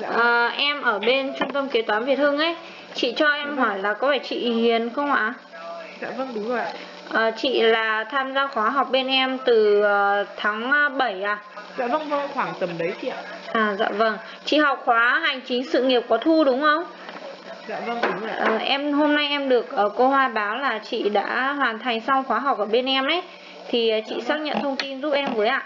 Dạ. À, em ở bên trung tâm kế toán Việt Hưng ấy Chị cho em hỏi là có phải chị Hiền không ạ? Dạ vâng đúng rồi ạ. À, chị là tham gia khóa học bên em từ ờ, tháng 7 à? Dạ vâng vâng khoảng tầm đấy chị ạ. À dạ vâng Chị học khóa hành chính sự nghiệp có thu đúng không? Dạ vâng đúng rồi ạ. À, em hôm nay em được ờ, cô Hoa báo là chị đã hoàn thành xong khóa học ở bên em ấy Thì ờ, chị xác nhận thông tin giúp em với ạ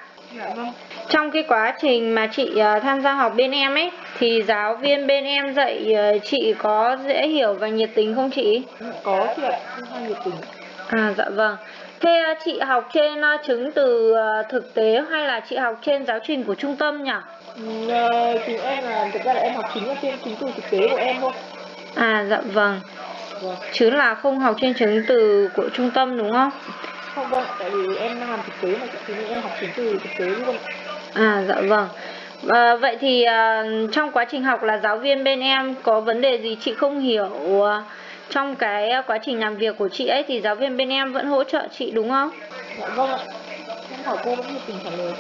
vâng. Trong cái quá trình mà chị ờ, tham gia học bên em ấy Thì giáo viên bên em dạy ờ, chị có dễ hiểu và nhiệt tình không chị? Có chị ạ. Không nhiệt tình. À dạ vâng Thế ờ, chị học trên chứng từ thực tế hay là chị học trên giáo trình của trung tâm nhỉ? Ừ, chúng em là thực ra là em học chính ở trên chứng từ thực tế của em thôi. À dạ vâng Vâng. Chứ là không học trên chứng từ của trung tâm đúng không? Không vâng, tại vì em làm thực tế mà chị nên em học chứng từ thực tế luôn. À dạ vâng. À, vậy thì à, trong quá trình học là giáo viên bên em có vấn đề gì chị không hiểu à, trong cái quá trình làm việc của chị ấy thì giáo viên bên em vẫn hỗ trợ chị đúng không? Dạ vâng ạ. Em hỏi cô vẫn nhiệt tình trả lời.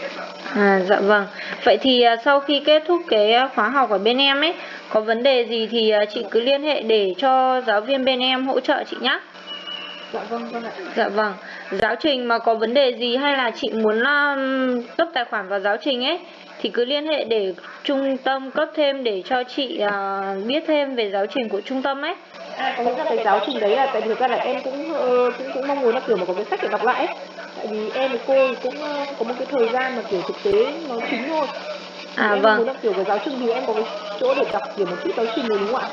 À dạ vâng. Vậy thì sau khi kết thúc cái khóa học ở bên em ấy có vấn đề gì thì chị cứ liên hệ để cho giáo viên bên em hỗ trợ chị nhé. Dạ vâng vâng ạ. Dạ vâng. Giáo trình mà có vấn đề gì hay là chị muốn um, cấp tài khoản vào giáo trình ấy thì cứ liên hệ để trung tâm cấp thêm để cho chị à, biết thêm về giáo trình của trung tâm ấy. À, có nghĩa là cái giáo trình đấy là tại vì thực ra là em cũng ờ, cũng cũng mong muốn là kiểu mà có cái sách để đọc lại ấy. Tại vì em với cô cũng ờ, có một cái thời gian mà kiểu thực tế nó chính thôi. À em vâng. muốn là kiểu cái giáo trình thì em có cái chỗ để đọc kiểu một chút giáo trình đúng không ạ?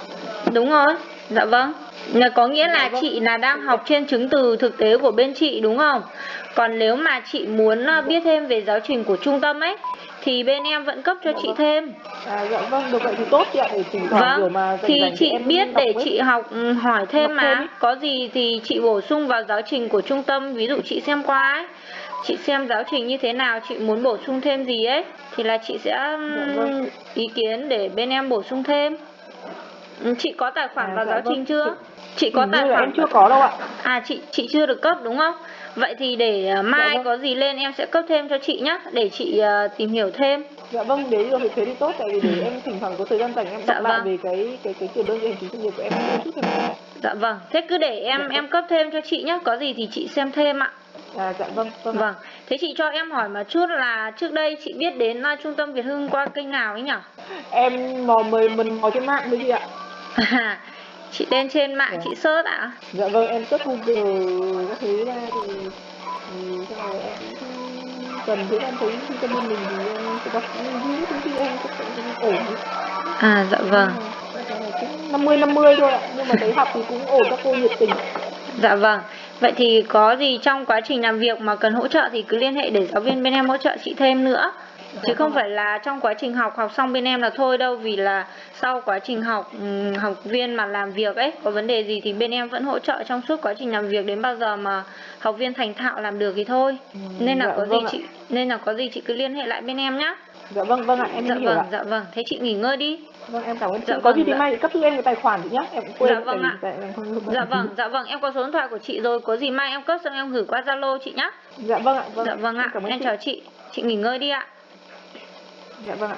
Đúng rồi. Dạ vâng. Là có nghĩa là Dạ vâng. chị là đang học trên chứng từ thực tế của bên chị đúng không? Còn nếu mà chị muốn à, biết thêm về giáo trình của trung tâm ấy thì bên em vẫn cấp cho Dạ chị vâng. thêm. À dạ vâng, được vậy thì tốt chị ạ, kiểu mà Vâng, rảnh thì chị biết để ấy. chị học ừ, hỏi thêm Đọc thêm mà ý. Có gì thì chị bổ sung vào giáo trình của trung tâm Ví dụ chị xem qua ấy Chị xem giáo trình như thế nào, chị muốn bổ sung thêm gì ấy Thì là chị sẽ Dạ vâng. ý kiến để bên em bổ sung thêm Chị có tài khoản À, vào dạ giáo vâng. trình chưa? Chị- Chị có tài khoản em chưa có đâu ạ. À chị chị chưa được cấp đúng không? Vậy thì để à, mai vâng. có gì lên em sẽ cấp thêm cho chị nhá Để chị à, tìm hiểu thêm Dạ vâng, nếu được thì thế thì tốt tại vì để em thỉnh thoảng có thời gian rảnh em Dạ đọc lại vâng. về cái cái cái kiểu đơn vị hành chính sự nghiệp của em chút thôi. Dạ vâng, thế cứ để em Dạ. em cấp thêm cho chị nhá Có gì thì chị xem thêm ạ À dạ vâng, vâng. Vâng, thế chị cho em hỏi một chút là trước đây chị biết đến uh, trung tâm Việt Hưng qua kênh nào ấy nhỉ? Em mò mời mình mò trên mạng đấy chị ạ. À, chị lên trên mạng Dạ. chị search ạ? Dạ vâng, em search Google các thứ ra thì thì xong rồi em cần thế em thấy tâm bên mình thì em sẽ đọc những thông tin em cũng ổn. À dạ vâng, cũng 50 50 thôi ạ, nhưng mà thấy học thì cũng ổn các cô nhiệt tình. dạ vâng. Vậy thì có gì trong quá trình làm việc mà cần hỗ trợ thì cứ liên hệ để giáo viên bên em hỗ trợ chị thêm nữa. Chứ không phải là trong quá trình học học xong bên em là thôi đâu vì là sau quá trình học ừm, học viên mà làm việc ấy có vấn đề gì thì bên em vẫn hỗ trợ trong suốt quá trình làm việc đến bao giờ mà học viên thành thạo làm được thì thôi. Nên là dạ có gì vâng ạ. chị nên là có gì chị cứ liên hệ lại bên em nhá. Dạ vâng vâng ạ, em Dạ hiểu vâng, ạ. dạ vâng. Thế chị nghỉ ngơi đi. Vâng em cảm ơn chị. Dạ có vâng, gì thì dạ. mai chị cấp cho em cái tài khoản chị nhá. Em cũng quên Dạ vâng ạ. tại em không Dạ vâng, dạ vâng, em có số điện thoại của chị rồi, có gì mai em cấp xong em gửi qua Zalo chị nhá. Dạ vâng ạ. Vâng. Dạ vâng ạ, Cảm ơn em chị. chào chị. Chị nghỉ ngơi đi ạ. Dạ vâng ạ.